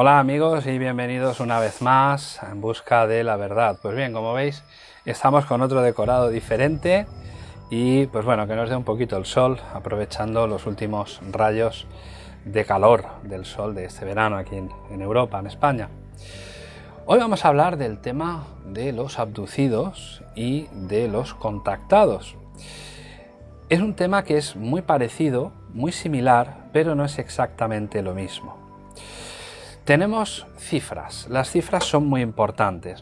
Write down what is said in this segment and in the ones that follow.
Hola amigos y bienvenidos una vez más en busca de la verdad. Pues bien, como veis, estamos con otro decorado diferente y pues bueno, que nos dé un poquito el sol, aprovechando los últimos rayos de calor del sol de este verano aquí en, en Europa, en España. Hoy vamos a hablar del tema de los abducidos y de los contactados. Es un tema que es muy parecido, muy similar, pero no es exactamente lo mismo. Tenemos cifras, las cifras son muy importantes.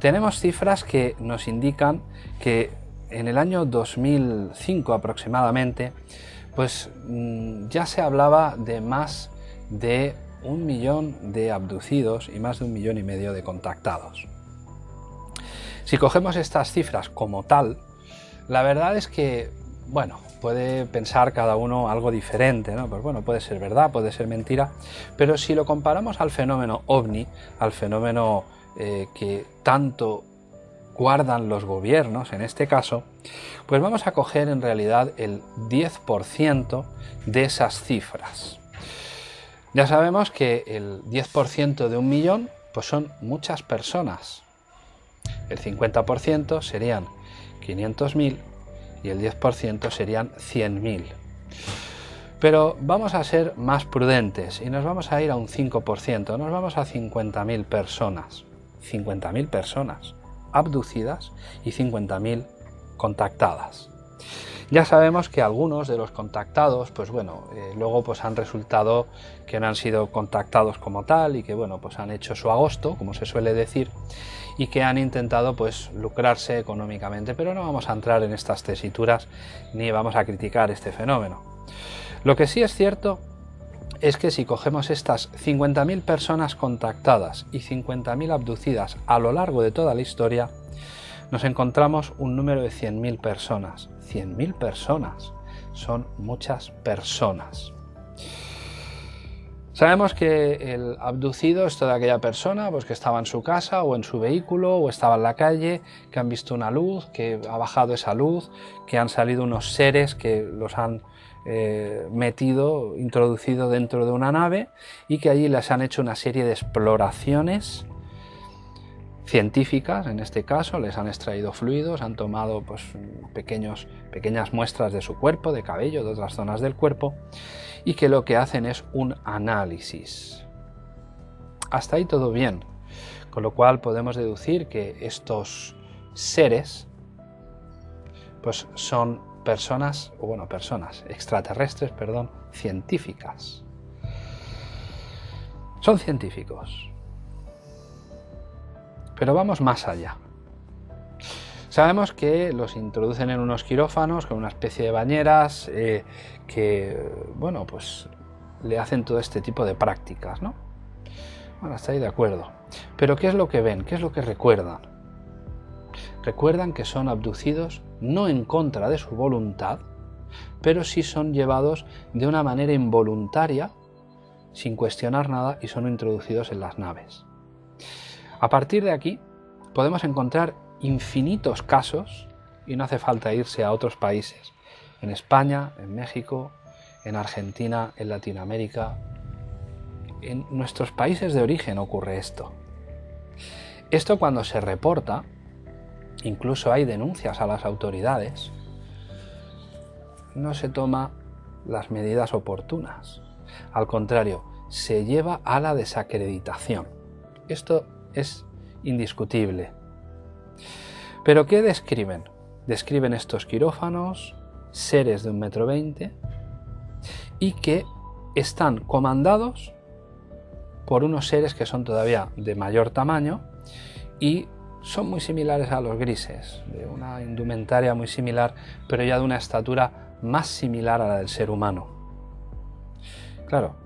Tenemos cifras que nos indican que en el año 2005 aproximadamente, pues mm, ya se hablaba de más de un millón de abducidos y más de un millón y medio de contactados. Si cogemos estas cifras como tal, la verdad es que bueno, puede pensar cada uno algo diferente, ¿no? Pues bueno, puede ser verdad, puede ser mentira, pero si lo comparamos al fenómeno ovni, al fenómeno eh, que tanto guardan los gobiernos en este caso, pues vamos a coger en realidad el 10% de esas cifras. Ya sabemos que el 10% de un millón pues son muchas personas. El 50% serían 500.000 y el 10% serían 100.000. Pero vamos a ser más prudentes y nos vamos a ir a un 5%, nos vamos a 50.000 personas. 50.000 personas abducidas y 50.000 contactadas. Ya sabemos que algunos de los contactados, pues bueno, eh, luego pues han resultado que no han sido contactados como tal y que bueno, pues han hecho su agosto, como se suele decir, y que han intentado pues lucrarse económicamente, pero no vamos a entrar en estas tesituras ni vamos a criticar este fenómeno. Lo que sí es cierto es que si cogemos estas 50.000 personas contactadas y 50.000 abducidas a lo largo de toda la historia, nos encontramos un número de 100.000 personas. 100.000 personas. Son muchas personas. Sabemos que el abducido es toda aquella persona pues, que estaba en su casa o en su vehículo o estaba en la calle, que han visto una luz, que ha bajado esa luz, que han salido unos seres que los han eh, metido, introducido dentro de una nave y que allí les han hecho una serie de exploraciones científicas, en este caso, les han extraído fluidos, han tomado pues, pequeños, pequeñas muestras de su cuerpo, de cabello, de otras zonas del cuerpo, y que lo que hacen es un análisis. Hasta ahí todo bien, con lo cual podemos deducir que estos seres pues son personas, o bueno, personas extraterrestres, perdón, científicas. Son científicos. Pero vamos más allá. Sabemos que los introducen en unos quirófanos con una especie de bañeras eh, que, bueno, pues le hacen todo este tipo de prácticas, ¿no? Bueno, hasta ahí de acuerdo. Pero ¿qué es lo que ven? ¿Qué es lo que recuerdan? Recuerdan que son abducidos no en contra de su voluntad, pero sí son llevados de una manera involuntaria, sin cuestionar nada, y son introducidos en las naves. A partir de aquí podemos encontrar infinitos casos y no hace falta irse a otros países. En España, en México, en Argentina, en Latinoamérica. En nuestros países de origen ocurre esto. Esto cuando se reporta, incluso hay denuncias a las autoridades, no se toma las medidas oportunas. Al contrario, se lleva a la desacreditación. Esto es indiscutible. ¿Pero qué describen? Describen estos quirófanos, seres de un metro veinte, y que están comandados por unos seres que son todavía de mayor tamaño y son muy similares a los grises, de una indumentaria muy similar, pero ya de una estatura más similar a la del ser humano. Claro,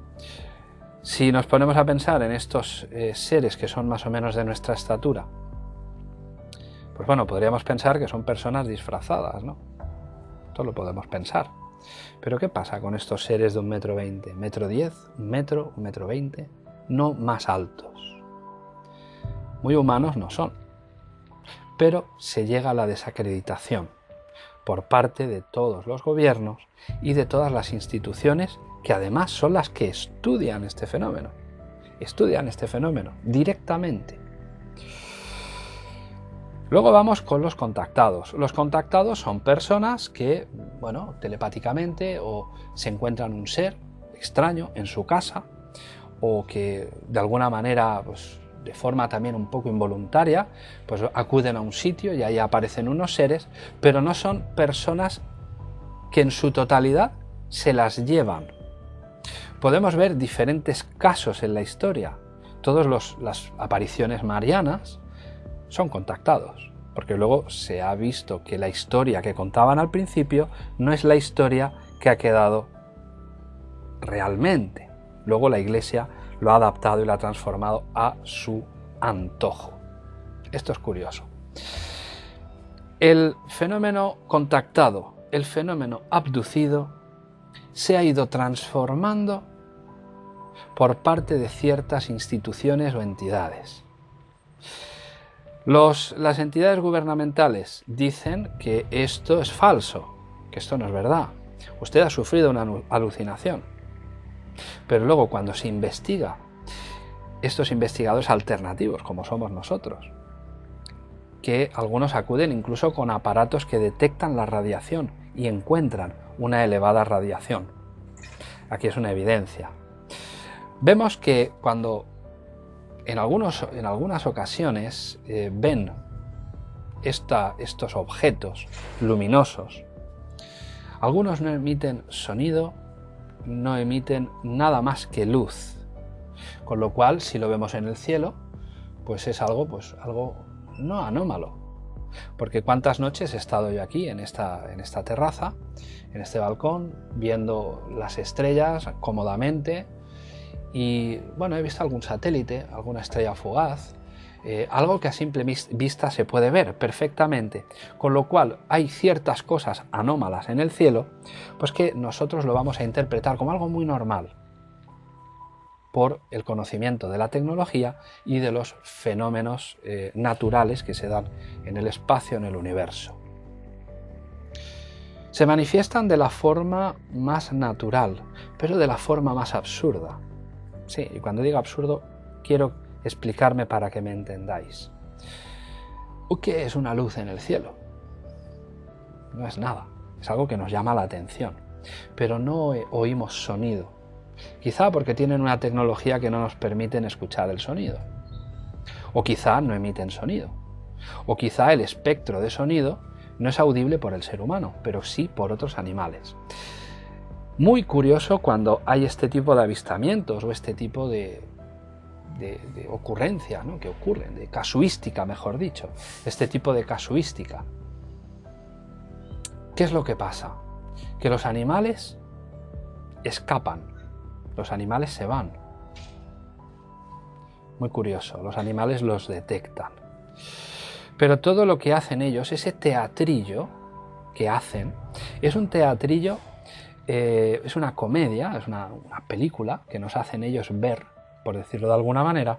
si nos ponemos a pensar en estos eh, seres que son más o menos de nuestra estatura, pues bueno, podríamos pensar que son personas disfrazadas, ¿no? Esto lo podemos pensar. Pero ¿qué pasa con estos seres de un metro veinte? ¿Metro diez? ¿Un metro? ¿Un metro veinte? No más altos. Muy humanos no son. Pero se llega a la desacreditación por parte de todos los gobiernos y de todas las instituciones que además son las que estudian este fenómeno. estudian este fenómeno directamente. Luego vamos con los contactados. Los contactados son personas que, bueno, telepáticamente o se encuentran un ser extraño en su casa o que de alguna manera, pues, de forma también un poco involuntaria, pues acuden a un sitio y ahí aparecen unos seres, pero no son personas que en su totalidad se las llevan. Podemos ver diferentes casos en la historia. Todas las apariciones marianas son contactados, porque luego se ha visto que la historia que contaban al principio no es la historia que ha quedado realmente. Luego la Iglesia lo ha adaptado y lo ha transformado a su antojo. Esto es curioso. El fenómeno contactado, el fenómeno abducido, se ha ido transformando por parte de ciertas instituciones o entidades las entidades gubernamentales dicen que esto es falso, que esto no es verdad. Usted ha sufrido una alucinación. Pero luego cuando se investiga, estos investigadores alternativos, como somos nosotros, que algunos acuden incluso con aparatos que detectan la radiación y encuentran una elevada radiación. Aquí es una evidencia. Vemos que cuando en, algunos, en algunas ocasiones eh, ven estos objetos luminosos. Algunos no emiten sonido, no emiten nada más que luz. Con lo cual, si lo vemos en el cielo, pues es algo, pues algo no anómalo. Porque cuántas noches he estado yo aquí en esta, en esta terraza, en este balcón, viendo las estrellas cómodamente, y bueno, he visto algún satélite, alguna estrella fugaz, eh, algo que a simple vista se puede ver perfectamente, con lo cual hay ciertas cosas anómalas en el cielo, pues que nosotros lo vamos a interpretar como algo muy normal por el conocimiento de la tecnología y de los fenómenos eh, naturales que se dan en el espacio, en el universo. Se manifiestan de la forma más natural, pero de la forma más absurda. Sí, y cuando digo absurdo, quiero explicarme para que me entendáis. ¿Qué es una luz en el cielo? No es nada, es algo que nos llama la atención, pero no oímos sonido. Quizá porque tienen una tecnología que no nos permiten escuchar el sonido. O quizá no emiten sonido. O quizá el espectro de sonido no es audible por el ser humano, pero sí por otros animales. Muy curioso cuando hay este tipo de avistamientos o este tipo de, ocurrencia que ocurren, de casuística, mejor dicho, este tipo de casuística. ¿Qué es lo que pasa? Que los animales escapan, los animales se van. Muy curioso, los animales los detectan. Pero todo lo que hacen ellos, ese teatrillo que hacen, es un teatrillo eh, es una comedia, es una, película que nos hacen ellos ver, por decirlo de alguna manera,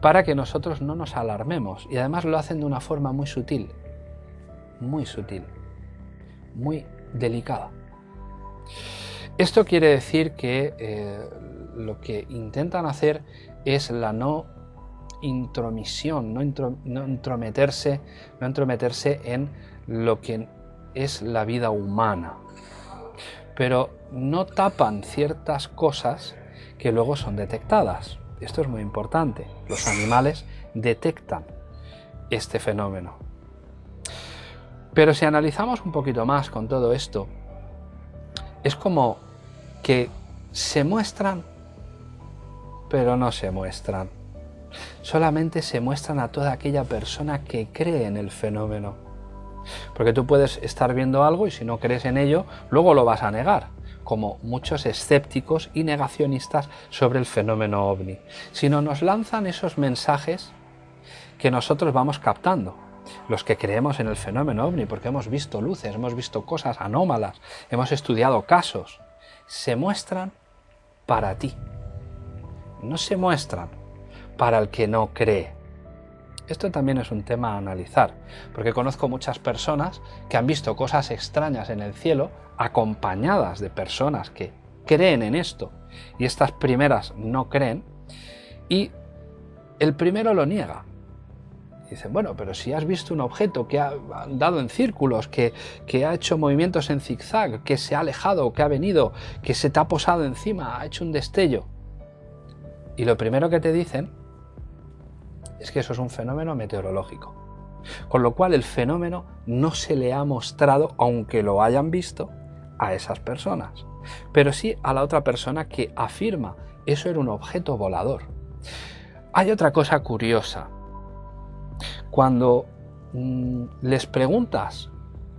para que nosotros no nos alarmemos. Y además lo hacen de una forma muy sutil, muy sutil, muy delicada. Esto quiere decir que eh, lo que intentan hacer es la no intromisión, no, no, entrometerse, no entrometerse en lo que es la vida humana, pero no tapan ciertas cosas que luego son detectadas. Esto es muy importante. Los animales detectan este fenómeno. Pero si analizamos un poquito más con todo esto, es como que se muestran, pero no se muestran. Solamente se muestran a toda aquella persona que cree en el fenómeno. Porque tú puedes estar viendo algo y si no crees en ello, luego lo vas a negar, como muchos escépticos y negacionistas sobre el fenómeno ovni. Sino nos lanzan esos mensajes que nosotros vamos captando. Los que creemos en el fenómeno ovni, porque hemos visto luces, hemos visto cosas anómalas, hemos estudiado casos, se muestran para ti. No se muestran para el que no cree. Esto también es un tema a analizar, porque conozco muchas personas que han visto cosas extrañas en el cielo acompañadas de personas que creen en esto y estas primeras no creen Y el primero lo niega. Dicen, bueno, pero si has visto un objeto que ha dado en círculos, que, que, ha hecho movimientos en zigzag, que se ha alejado, que ha venido, que se te ha posado encima, ha hecho un destello. Y lo primero que te dicen es que eso es un fenómeno meteorológico. Con lo cual el fenómeno no se le ha mostrado, aunque lo hayan visto, a esas personas. Pero sí a la otra persona que afirma eso era un objeto volador. Hay otra cosa curiosa. Cuando mm, les preguntas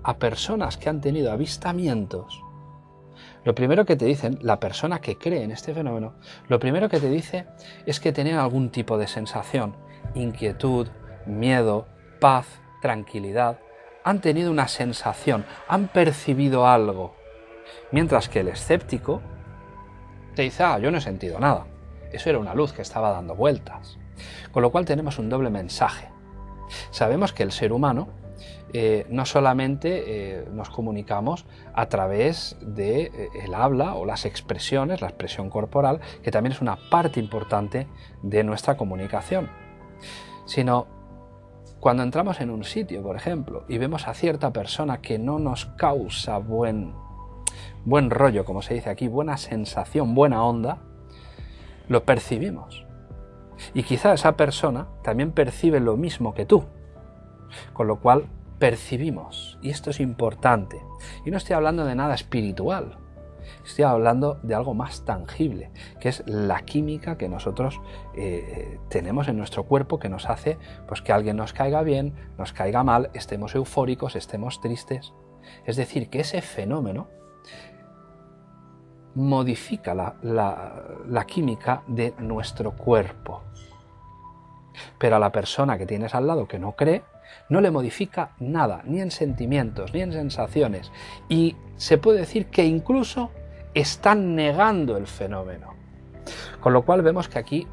a personas que han tenido avistamientos, lo primero que te dicen, la persona que cree en este fenómeno, lo primero que te dice es que tenían algún tipo de sensación, inquietud, miedo, paz, tranquilidad, han tenido una sensación, han percibido algo. Mientras que el escéptico te dice, ah, yo no he sentido nada. Eso era una luz que estaba dando vueltas. Con lo cual tenemos un doble mensaje. Sabemos que el ser humano eh, no solamente eh, nos comunicamos a través de, eh, habla o las expresiones, la expresión corporal, que también es una parte importante de nuestra comunicación, sino cuando entramos en un sitio, por ejemplo, y vemos a cierta persona que no nos causa buen, buen rollo, como se dice aquí, buena sensación, buena onda, lo percibimos. Y quizá esa persona también percibe lo mismo que tú, con lo cual percibimos, y esto es importante. Y no estoy hablando de nada espiritual, estoy hablando de algo más tangible, que es la química que nosotros eh, tenemos en nuestro cuerpo que nos hace pues, que alguien nos caiga bien, nos caiga mal, estemos eufóricos, estemos tristes. Es decir, que ese fenómeno modifica la química de nuestro cuerpo. Pero a la persona que tienes al lado que no cree, no le modifica nada, ni en sentimientos, ni en sensaciones. Y se puede decir que incluso están negando el fenómeno. Con lo cual vemos que aquí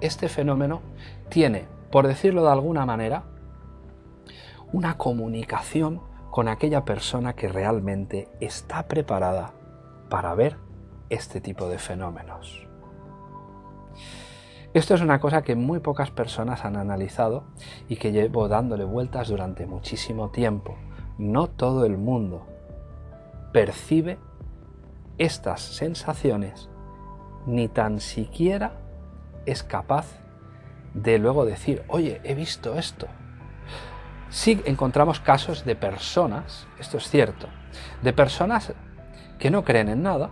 este fenómeno tiene, por decirlo de alguna manera, una comunicación con aquella persona que realmente está preparada para ver este tipo de fenómenos. Esto es una cosa que muy pocas personas han analizado y que llevo dándole vueltas durante muchísimo tiempo. No todo el mundo percibe estas sensaciones ni tan siquiera es capaz de luego decir, oye, he visto esto. Sí encontramos casos de personas, esto es cierto, de personas que no creen en nada,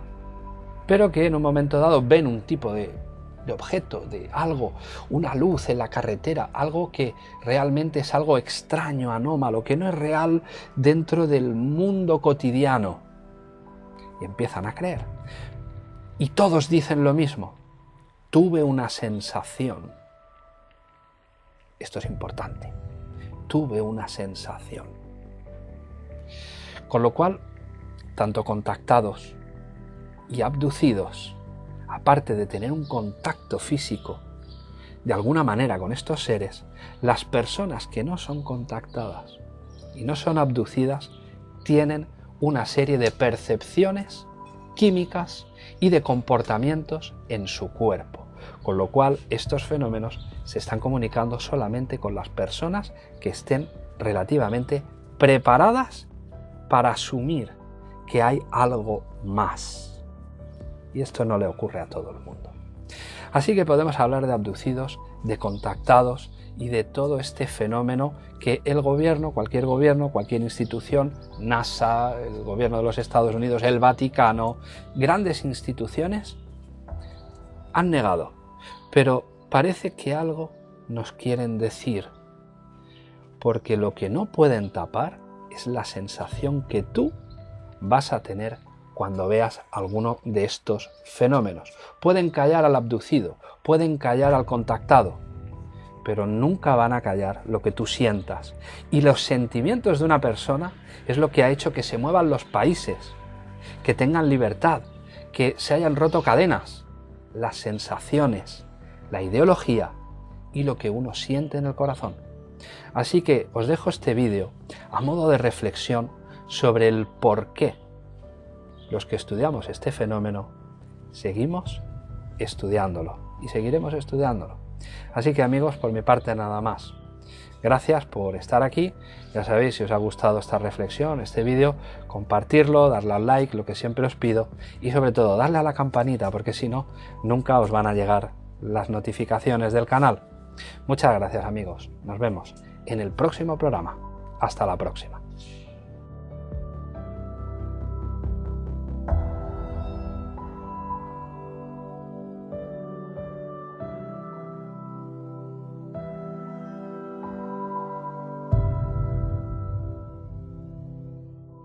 pero que en un momento dado ven un tipo de de objeto, de algo, una luz en la carretera, algo que realmente es algo extraño, anómalo, que no es real dentro del mundo cotidiano. Y empiezan a creer. Y todos dicen lo mismo. Tuve una sensación. Esto es importante. Tuve una sensación. Con lo cual, tanto contactados y abducidos aparte de tener un contacto físico de alguna manera con estos seres, las personas que no son contactadas y no son abducidas tienen una serie de percepciones químicas y de comportamientos en su cuerpo, con lo cual estos fenómenos se están comunicando solamente con las personas que estén relativamente preparadas para asumir que hay algo más y esto no le ocurre a todo el mundo. Así que podemos hablar de abducidos, de contactados y de todo este fenómeno que el gobierno, cualquier gobierno, cualquier institución, NASA, el gobierno de los Estados Unidos, el Vaticano, grandes instituciones, han negado. Pero parece que algo nos quieren decir, porque lo que no pueden tapar es la sensación que tú vas a tener cuando veas alguno de estos fenómenos. Pueden callar al abducido, pueden callar al contactado, pero nunca van a callar lo que tú sientas. Y los sentimientos de una persona es lo que ha hecho que se muevan los países, que tengan libertad, que se hayan roto cadenas, las sensaciones, la ideología y lo que uno siente en el corazón. Así que os dejo este vídeo a modo de reflexión sobre el por qué los que estudiamos este fenómeno seguimos estudiándolo. y seguiremos estudiándolo. Así que amigos, por mi parte nada más. Gracias por estar aquí. Ya sabéis, si os ha gustado esta reflexión, este vídeo, compartirlo, darle al like, lo que siempre os pido, y sobre todo darle a la campanita, porque si no, nunca os van a llegar las notificaciones del canal. Muchas gracias amigos. Nos vemos en el próximo programa. Hasta la próxima.